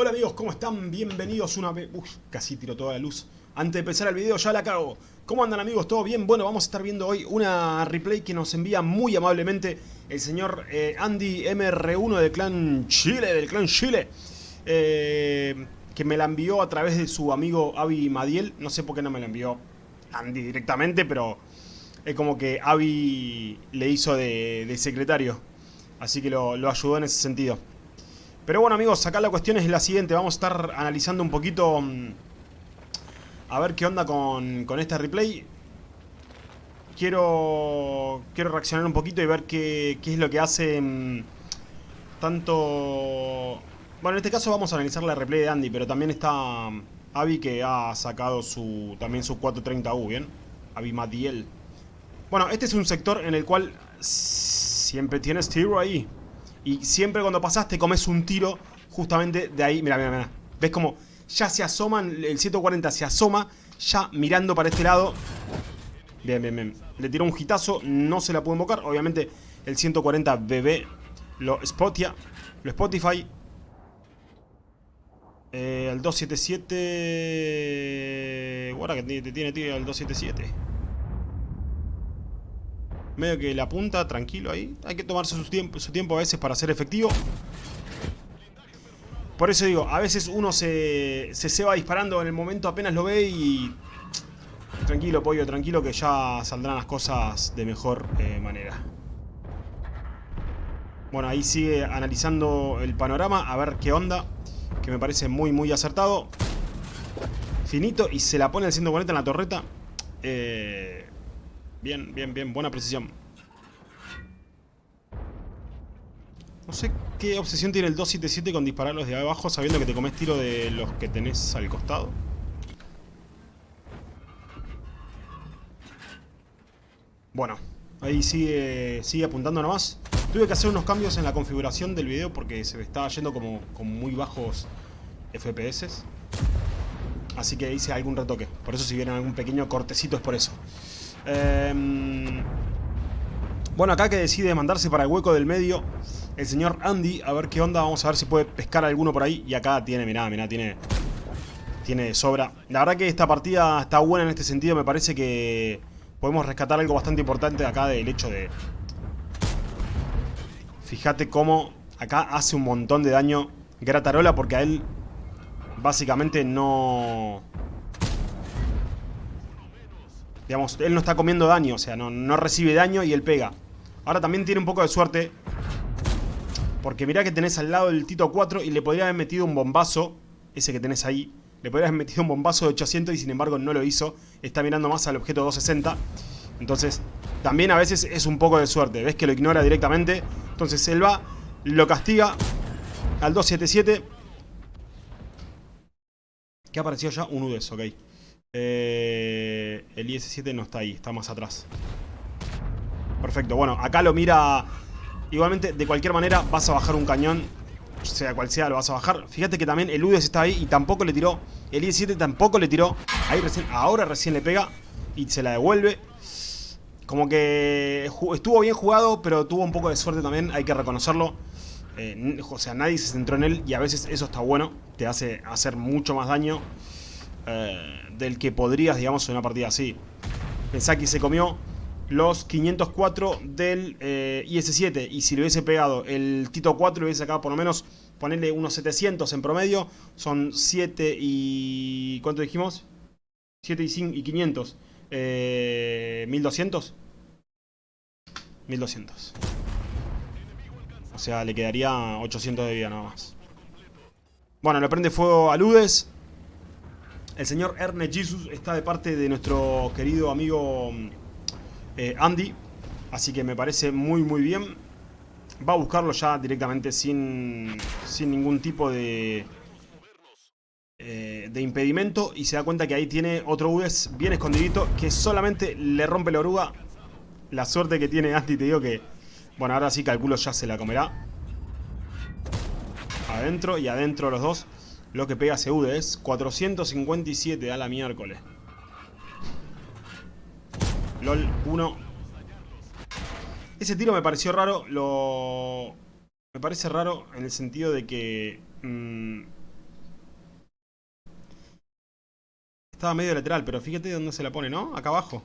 Hola amigos, ¿cómo están? Bienvenidos una vez... Uf, casi tiro toda la luz. Antes de empezar el video ya la cago. ¿Cómo andan amigos? ¿Todo bien? Bueno, vamos a estar viendo hoy una replay que nos envía muy amablemente el señor eh, Andy MR1 del clan Chile, del clan Chile. Eh, que me la envió a través de su amigo Avi Madiel. No sé por qué no me la envió Andy directamente, pero es como que Avi le hizo de, secretario. Así que lo, lo ayudó en ese sentido. Pero bueno amigos, acá la cuestión es la siguiente. Vamos a estar analizando un poquito... Mm, a ver qué onda con, con este replay. Quiero, quiero reaccionar un poquito y ver qué, qué es lo que hace... Mm, tanto... Bueno, en este caso vamos a analizar la replay de Andy, pero también está mm, Avi que ha sacado su también su 430U, ¿bien? Avi Madiel. Bueno, este es un sector en el cual siempre tienes tiro ahí. Y siempre cuando pasas te comes un tiro justamente de ahí. Mira, mira, mira. ¿Ves como ya se asoman, el 140 se asoma, ya mirando para este lado. Bien, bien, bien. Le tiró un hitazo, no se la pudo invocar. Obviamente el 140 BB lo spotia, lo Spotify. Eh, el 277... Guarda que te tiene tiro el 277 medio que la punta, tranquilo ahí. Hay que tomarse su tiempo, su tiempo a veces para ser efectivo. Por eso digo, a veces uno se, se, va disparando en el momento apenas lo ve y... Tranquilo, pollo, tranquilo que ya saldrán las cosas de mejor eh, manera. Bueno, ahí sigue analizando el panorama, a ver qué onda. Que me parece muy, muy acertado. Finito y se la pone el 140 en la torreta. Eh, Bien, bien, bien. Buena precisión. No sé qué obsesión tiene el 277 con disparar los de abajo sabiendo que te comes tiro de los que tenés al costado. Bueno, ahí sigue, sigue apuntando nomás. Tuve que hacer unos cambios en la configuración del video porque se me estaba yendo como con muy bajos FPS. Así que hice algún retoque. Por eso si vieron algún pequeño cortecito es por eso. Em, bueno, acá que decide mandarse para el hueco del medio el señor Andy. A ver qué onda. Vamos a ver si puede pescar alguno por ahí. Y acá tiene, mirá, mirá, tiene... Tiene sobra. La verdad que esta partida está buena en este sentido. Me parece que podemos rescatar algo bastante importante acá del hecho de... Fíjate cómo acá hace un montón de daño Gratarola porque a él básicamente no... Él no está comiendo daño, o sea, no, recibe daño y él pega. Ahora también tiene un poco de suerte. Porque mirá que tenés al lado el Tito 4 y le podría haber metido un bombazo, ese que tenés ahí. Le podría haber metido un bombazo de 800 y sin embargo no lo hizo. Está mirando más al objeto 260. Entonces, también a veces es un poco de suerte. Ves que lo ignora directamente. Entonces él va, lo castiga al 277. ¿Qué apareció ya? Un UDES, ok. Eh, el IS-7 no está ahí, está más atrás. Perfecto, bueno, acá lo mira... Igualmente, de cualquier manera, vas a bajar un cañón. Sea cual sea, lo vas a bajar. Fíjate que también el UDES está ahí y tampoco le tiró. El IS-7 tampoco le tiró. Ahí recién, ahora recién le pega y se la devuelve. Como que estuvo bien jugado, pero tuvo un poco de suerte también, hay que reconocerlo. Eh, o sea, nadie se centró en él y a veces eso está bueno. Te hace hacer mucho más daño. Eh, del que podrías, digamos, en una partida así. Pensá que se comió los 504 del eh, IS-7 y si le hubiese pegado el Tito 4 le hubiese sacado por lo menos ponerle unos 700 en promedio. Son 7 y... ¿cuánto dijimos? 7 y, 5 y 500. Eh, 1200. 1200. O sea, le quedaría 800 de vida nada más. Bueno, le prende fuego a Ludes. El señor Ernest Jesus está de parte de nuestro querido amigo eh, Andy. Así que me parece muy muy bien. Va a buscarlo ya directamente sin, sin ningún tipo de, eh, de impedimento. Y se da cuenta que ahí tiene otro UDES bien escondidito que solamente le rompe la oruga. La suerte que tiene Andy, te digo que... Bueno, ahora sí calculo ya se la comerá. Adentro y adentro los dos. Lo que pega Seude es 457 a la miércoles. LOL 1. Ese tiro me pareció raro. Lo... Me parece raro en el sentido de que... Mm, estaba medio lateral, pero fíjate dónde se la pone, ¿no? Acá abajo.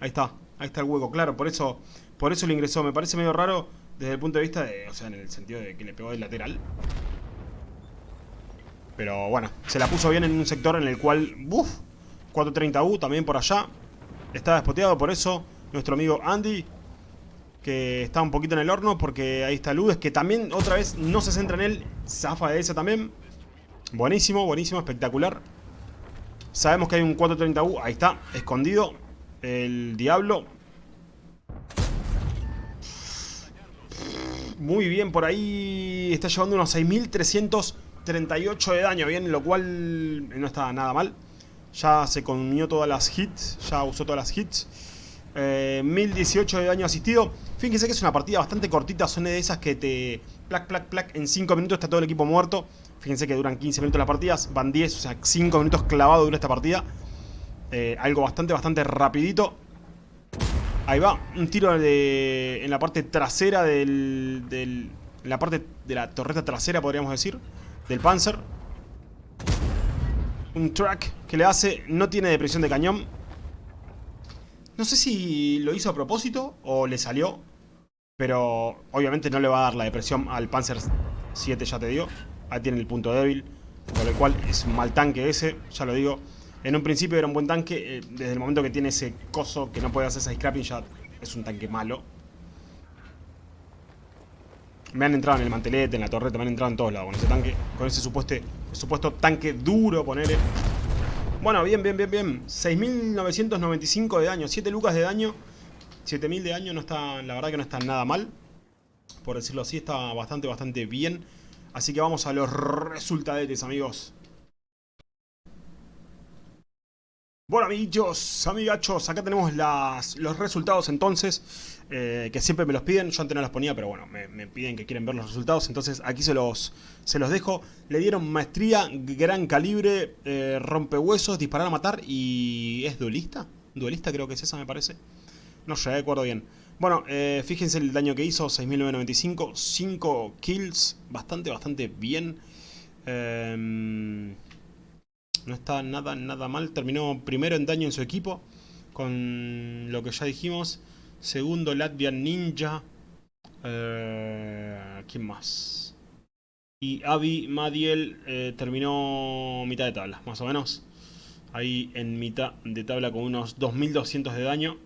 Ahí está. Ahí está el hueco. Claro, por eso, por eso lo ingresó. Me parece medio raro desde el punto de vista de... O sea, en el sentido de que le pegó de lateral. Pero bueno, se la puso bien en un sector en el cual... ¡Buf! 430U también por allá. Estaba despoteado, por eso nuestro amigo Andy que está un poquito en el horno porque ahí está Ludes, que también otra vez no se centra en él, zafa de esa también. Buenísimo, buenísimo, espectacular. Sabemos que hay un 430U, ahí está, escondido. El Diablo. Muy bien, por ahí está llevando unos 6338 de daño, bien, lo cual no está nada mal. Ya se comió todas las hits, ya usó todas las hits. 1018 eh, de daño asistido. Fíjense que es una partida bastante cortita, son de esas que te... Plac, plac, plac, en 5 minutos está todo el equipo muerto. Fíjense que duran 15 minutos las partidas, van 10, o sea, 5 minutos clavado dura esta partida. Eh, algo bastante, bastante rapidito. Ahí va, un tiro de, en la parte trasera del, del... En la parte de la torreta trasera, podríamos decir, del Panzer. Un track que le hace, no tiene depresión de cañón, no sé si lo hizo a propósito o le salió. Pero obviamente no le va a dar la depresión al Panzer 7, ya te digo. Ahí tiene el punto débil. Por el cual es un mal tanque ese, ya lo digo. En un principio era un buen tanque. Eh, desde el momento que tiene ese coso que no puede hacer esa scrapping ya es un tanque malo. Me han entrado en el mantelete, en la torreta, me han entrado en todos lados con ese tanque. Con ese supuesto, supuesto tanque duro, ponele. Bueno, bien, bien, bien, bien. 6.995 de daño. 7 lucas de daño. 7.000 de daño no está, la verdad que no está nada mal. Por decirlo así, está bastante, bastante bien. Así que vamos a los resultados, amigos. Bueno, amiguitos, amigachos, acá tenemos las, los resultados entonces, eh, que siempre me los piden, yo antes no los ponía, pero bueno, me, piden que quieren ver los resultados, entonces aquí se los, se los dejo. Le dieron maestría, gran calibre, eh, rompehuesos, disparar a matar y... ¿es duelista? Duelista creo que es esa me parece. No sé, acuerdo bien. Bueno, eh, fíjense el daño que hizo, 6.995, 5 kills, bastante, bastante bien. No está nada, nada mal. Terminó primero en daño en su equipo, con lo que ya dijimos. Segundo, Latvian Ninja. Eh, ¿Quién más? Y Avi Madiel eh, terminó mitad de tabla, más o menos. Ahí en mitad de tabla con unos 2200 de daño.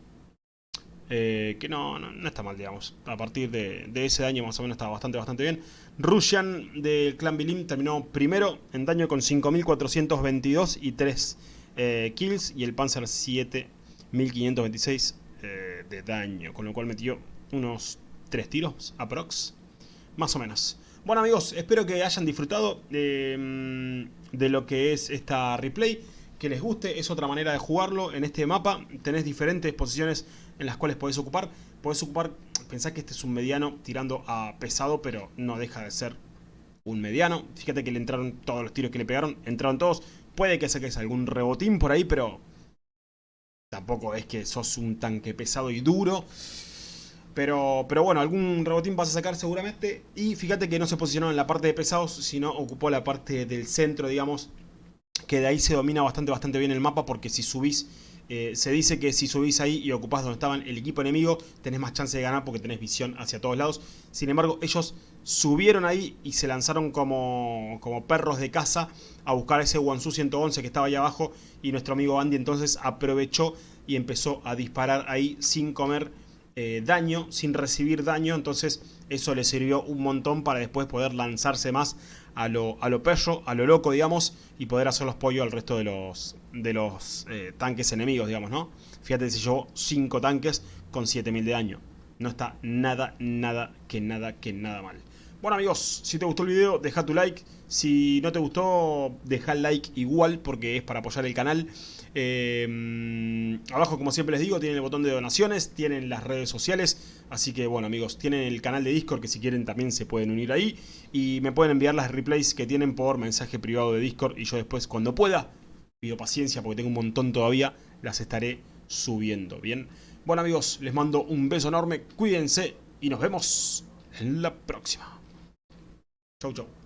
Eh, que no, no, está mal, digamos. A partir de, ese daño más o menos está bastante, bastante bien. Russian del clan Bilim terminó primero en daño con 5.422 y 3 eh, kills. Y el Panzer 7.526 eh, de daño. Con lo cual metió unos 3 tiros, aprox. Más o menos. Bueno amigos, espero que hayan disfrutado de, de lo que es esta replay que les guste, es otra manera de jugarlo. En este mapa tenés diferentes posiciones en las cuales podés ocupar. Podés ocupar, pensá que este es un mediano tirando a pesado, pero no deja de ser un mediano. Fíjate que le entraron todos los tiros que le pegaron, entraron todos. Puede que saques algún rebotín por ahí, pero tampoco es que sos un tanque pesado y duro. Pero, pero bueno, algún rebotín vas a sacar seguramente. Y fíjate que no se posicionó en la parte de pesados, sino ocupó la parte del centro, digamos. Que de ahí se domina bastante, bastante bien el mapa, porque si subís eh, se dice que si subís ahí y ocupás donde estaban el equipo enemigo, tenés más chance de ganar porque tenés visión hacia todos lados. Sin embargo, ellos subieron ahí y se lanzaron como, como perros de caza a buscar ese Wansu 111 que estaba ahí abajo. Y nuestro amigo Andy entonces aprovechó y empezó a disparar ahí sin comer eh, daño, sin recibir daño. Entonces eso le sirvió un montón para después poder lanzarse más a lo, a lo perro, a lo loco, digamos, y poder hacer los pollos al resto de los, de los eh, tanques enemigos, digamos, ¿no? Fíjate si llevó 5 tanques con 7000 de daño. No está nada, nada, que nada, que nada mal. Bueno amigos, si te gustó el video, deja tu like. Si no te gustó, deja el like igual porque es para apoyar el canal. Eh, abajo, como siempre les digo, tienen el botón de donaciones, tienen las redes sociales. Así que bueno amigos, tienen el canal de Discord que si quieren también se pueden unir ahí. Y me pueden enviar las replays que tienen por mensaje privado de Discord. Y yo después, cuando pueda, pido paciencia porque tengo un montón todavía, las estaré subiendo. Bien, bueno amigos, les mando un beso enorme, cuídense y nos vemos en la próxima. Chau, chau.